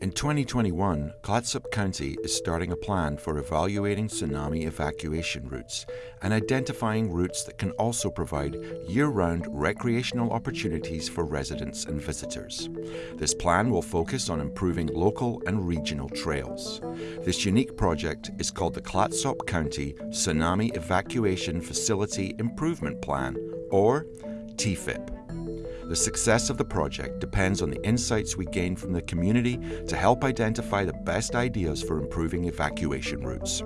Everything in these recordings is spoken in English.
In 2021, Clatsop County is starting a plan for evaluating tsunami evacuation routes and identifying routes that can also provide year-round recreational opportunities for residents and visitors. This plan will focus on improving local and regional trails. This unique project is called the Clatsop County Tsunami Evacuation Facility Improvement Plan, or TEFIP. The success of the project depends on the insights we gain from the community to help identify the best ideas for improving evacuation routes.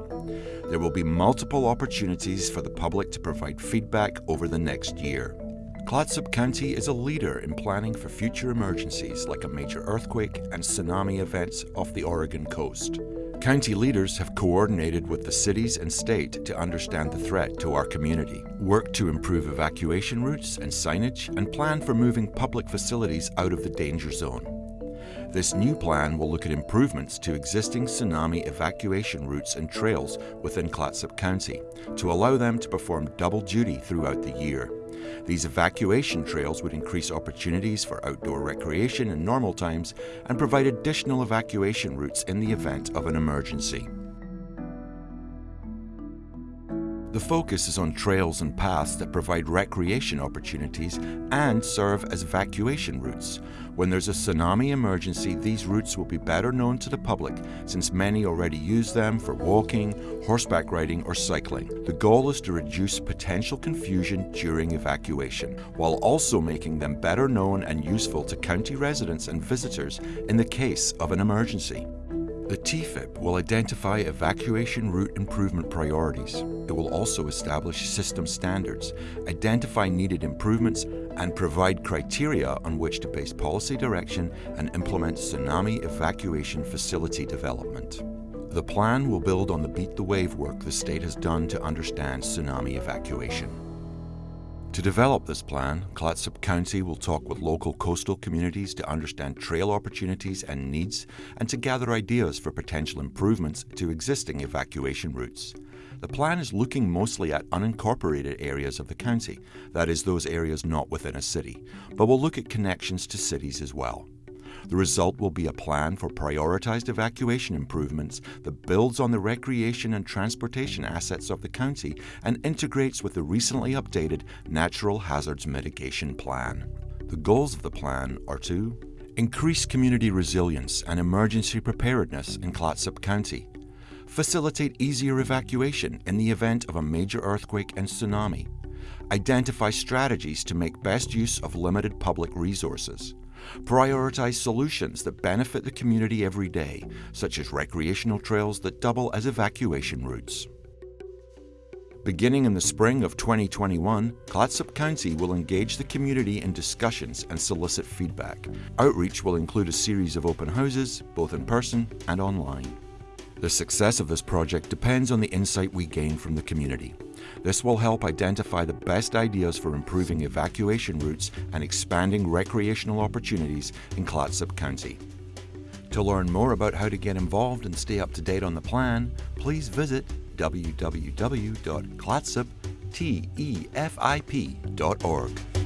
There will be multiple opportunities for the public to provide feedback over the next year. Clatsop County is a leader in planning for future emergencies like a major earthquake and tsunami events off the Oregon coast. County leaders have coordinated with the cities and state to understand the threat to our community, work to improve evacuation routes and signage, and plan for moving public facilities out of the danger zone. This new plan will look at improvements to existing tsunami evacuation routes and trails within Clatsop County to allow them to perform double duty throughout the year. These evacuation trails would increase opportunities for outdoor recreation in normal times and provide additional evacuation routes in the event of an emergency. The focus is on trails and paths that provide recreation opportunities and serve as evacuation routes. When there's a tsunami emergency, these routes will be better known to the public since many already use them for walking, horseback riding or cycling. The goal is to reduce potential confusion during evacuation, while also making them better known and useful to county residents and visitors in the case of an emergency. The TEFIP will identify evacuation route improvement priorities. It will also establish system standards, identify needed improvements, and provide criteria on which to base policy direction and implement tsunami evacuation facility development. The plan will build on the Beat the Wave work the state has done to understand tsunami evacuation. To develop this plan, Clatsop County will talk with local coastal communities to understand trail opportunities and needs and to gather ideas for potential improvements to existing evacuation routes. The plan is looking mostly at unincorporated areas of the county, that is, those areas not within a city, but will look at connections to cities as well. The result will be a plan for prioritized evacuation improvements that builds on the recreation and transportation assets of the county and integrates with the recently updated Natural Hazards Mitigation Plan. The goals of the plan are to increase community resilience and emergency preparedness in Clatsop County, facilitate easier evacuation in the event of a major earthquake and tsunami, identify strategies to make best use of limited public resources, Prioritize solutions that benefit the community every day, such as recreational trails that double as evacuation routes. Beginning in the spring of 2021, Clatsop County will engage the community in discussions and solicit feedback. Outreach will include a series of open houses, both in person and online. The success of this project depends on the insight we gain from the community. This will help identify the best ideas for improving evacuation routes and expanding recreational opportunities in Clatsop County. To learn more about how to get involved and stay up to date on the plan, please visit www.clatsoptefip.org.